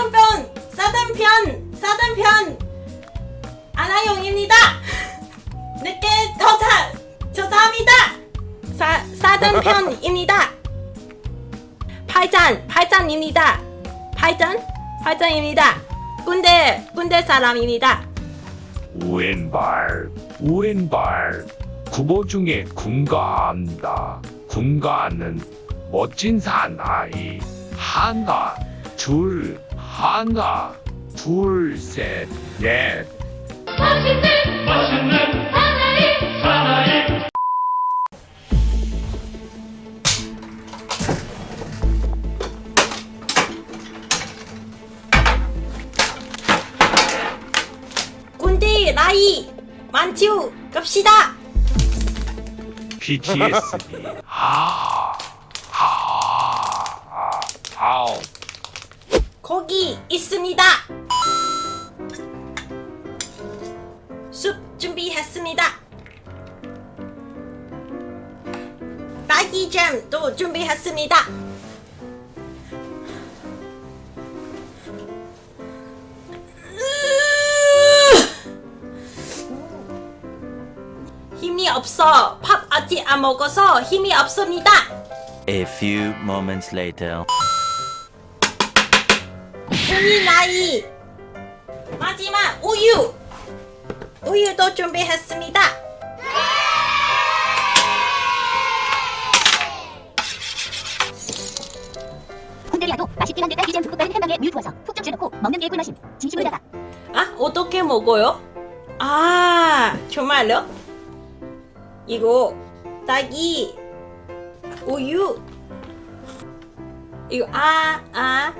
사단편 사단편 사단편 아나용입니다. 늦게 도착 죄송합니다. 사 사단편입니다. 팔잔 팔잔입니다. 팔잔 팔잔입니다. 군대 군대 사람입니다. 왼발 왼발 국어 중에 군가한다 군가는 멋진 사나이 하나 둘 하나 둘 셋넷. 군대 나이 만추 갑시다. 하하하 아 거기 있습니다. 숲 준비했습니다. 딸기잼도 준비했습니다. 힘이 없어. 밥 아직 안 먹어서 힘이 없습니다. A few moments later. 군이 나이. 마지막 우유. 우유도 준비했습니다. 군대리아도 맛있긴 한데 딸기잼 달린 햄방에 우유 부어서 푹좀 쥐어놓고 먹는 게 꿀맛임. 담아 아 어떻게 먹어요? 아 정말요? 이거 딸기 우유. 이거 아아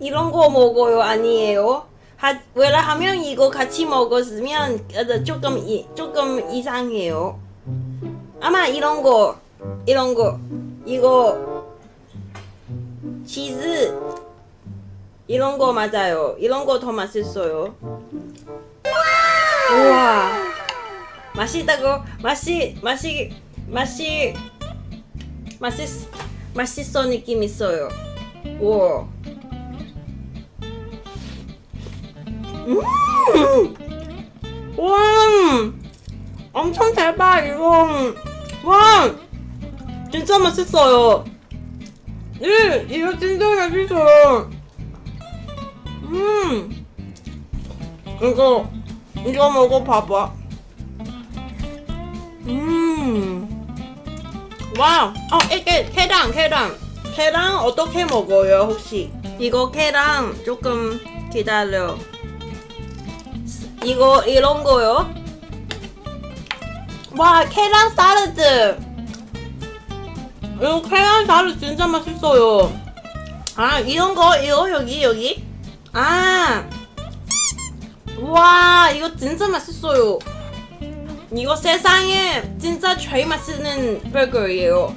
이런 거 먹어요 아니에요? 하, 왜냐하면 이거 같이 먹었으면 어, 조금 이, 조금 이상해요. 아마 이런 거 이런 거 이거 치즈 이런 거 맞아요. 이런 거 더 맛있어요. 맛있다고 맛이 맛이 맛이 맛있 맛있어 느낌 있어요. 우와. 음! 와! 엄청 대박 이거! 와! 진짜 맛있어요! 예! 이거 진짜 맛있어요! 음! 이거 이거 먹어봐봐 음! 와! 어 이게 계란 계란 계란 어떻게 먹어요 혹시? 이거 계란 조금 기다려 이거 이런 거요. 와 계란 샐러드. 이거 계란 샐러드 진짜 맛있어요. 아 이런 거 이거 여기 여기. 아. 와 이거 진짜 맛있어요. 이거 세상에 진짜 제일 맛있는 버거예요.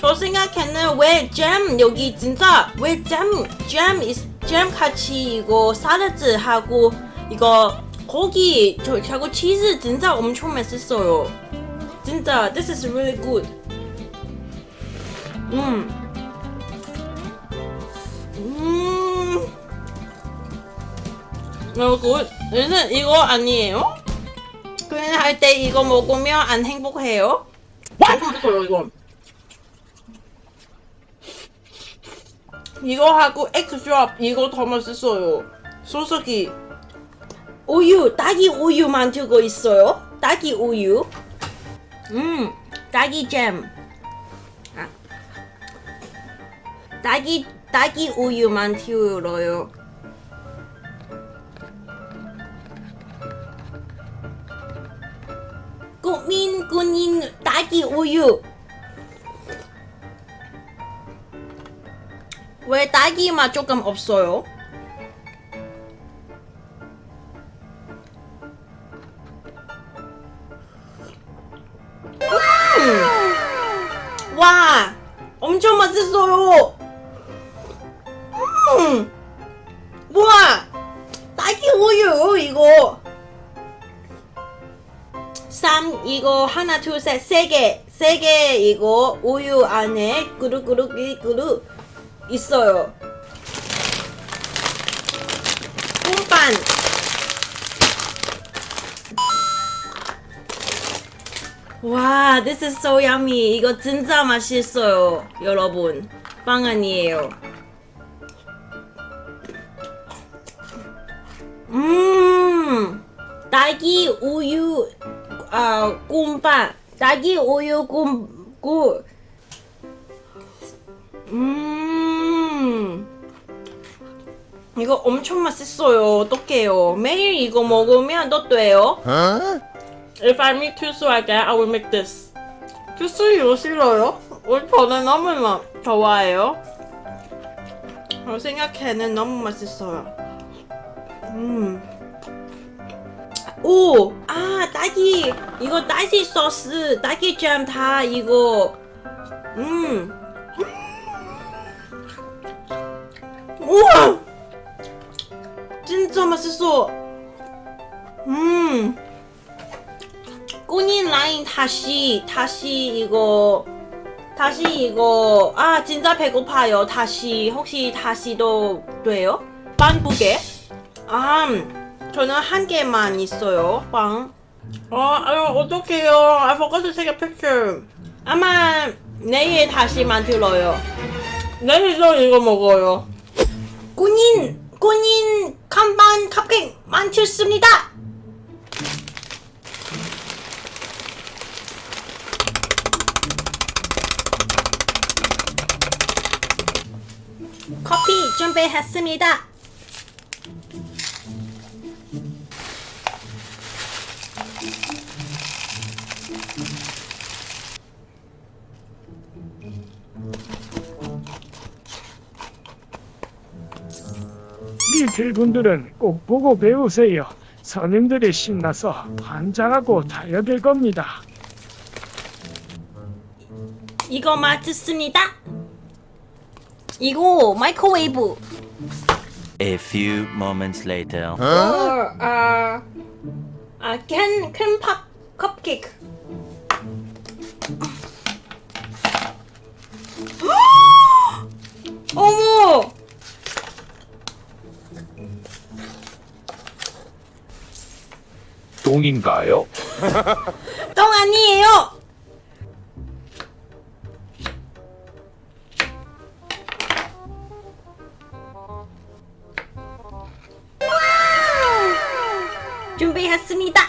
저 생각에는 왜 잼 여기 진짜 왜 잼 잼 잼 같이 이거 샐러드 하고 이거 고기 저 하고 치즈 진짜 엄청 맛있어요. 진짜 this is really good. 음. 음. 어, 굿. 얘는 이거 아니에요? 그냥 할때 이거 먹으면 안 행복해요? 맛있어요 이거. 이거 하고 엑스트라 이거 더 맛있어요. 소스기 우유 딸기 우유 만 들고 있어요. 딸기 우유. 음 딸기 잼. 아. 딸기 딸기 우유 만 들어요. 딸기 우유. 왜 딸기 맛 조금 없어요? 음! 와, 엄청 맛있어요. 음, 우와, 딸기 우유 이거. 3 이거 하나 둘 셋 세 개 세 개 이거 우유 안에 그루그루 그루 있어요. 꿈반 와, this is so yummy. 이거 진짜 맛있어요, 여러분. 빵 아니에요. 음, 딸기 우유 아 꿈빵, 딸기 우유 꿈 구. 음, 이거 엄청 맛있어요. 어떡해요? 매일 이거 먹으면 또 돼요. If I meet 투수 again, I will make this. 투수 이거 싫어요? 저는 너무 막 좋아해요. 어, 생각해는 너무 맛있어요. 음. 오! 아, 딸기! 이거 딸기 소스, 딸기 잼 다 이거. 음. 우와! 진짜 맛있어! 음. 꾸닌 라인 다시 다시 이거 다시 이거 아 진짜 배고파요 다시 혹시 다시도 돼요? 빵두 개? 아 저는 한 개만 있어요 빵. 어, 아유 어떡해요. I forgot to take a picture 아마 내일 다시 만들어요. 내일도 이거 먹어요. 꾸닌 꾸닌 간반 컵케이크 만들습니다. 커피 준비했습니다. 리틀 분들은 꼭 보고 배우세요. 선임들이 신나서 환장하고 달려들 겁니다. 이거 맞습니다. 이거 microwave. A few moments later. 어, 아, 아, can, can pop cupcake. 똥인가요? 똥 아니에요! 준비했습니다.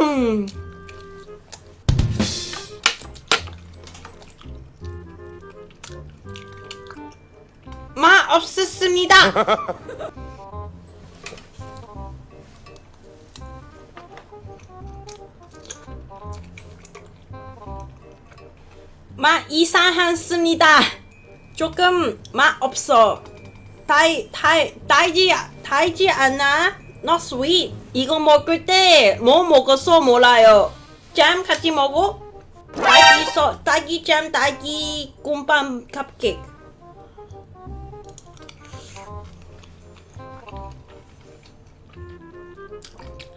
음. 맛 이상했습니다. 조금 맛 없어. 달, 달, 달지, 달지 않아? Not sweet. 이거 먹을 때 뭐 먹었어 몰라요. 잼 같이 먹어? 딸기 소, 딸기 잼, 딸기 꿈밤 컵케이크.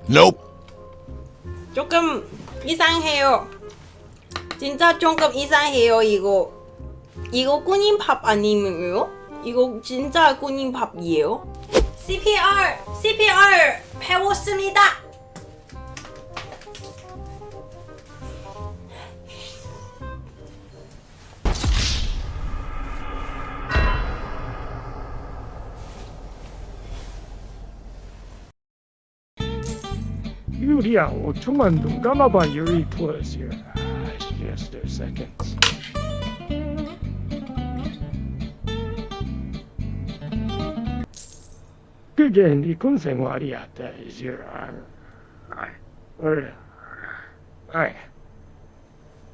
Nope. 조금 이상해요. 진짜 조금 이상해요 이거. 이거 꾸님밥 아니에요? 이거 진짜 꾸님밥이에요? CPR! CPR! 배웠습니다! 유리야, 5초만 눈 감아봐. 유리 plus your eyes just a second. 그게 네 군생활이야, 대지라. 아이, 어이, 아이.